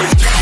boy.